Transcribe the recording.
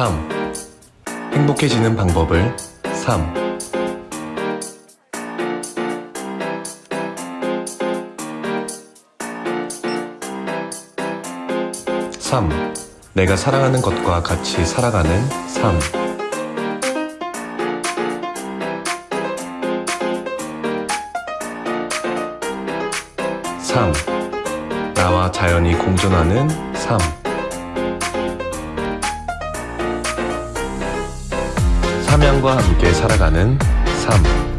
3. 행복해지는 방법을 3. 3. 내가 사랑하는 것과 같이 살아가는 3. 3. 나와 자연이 공존하는 3. 삼양과 함께 살아가는 3.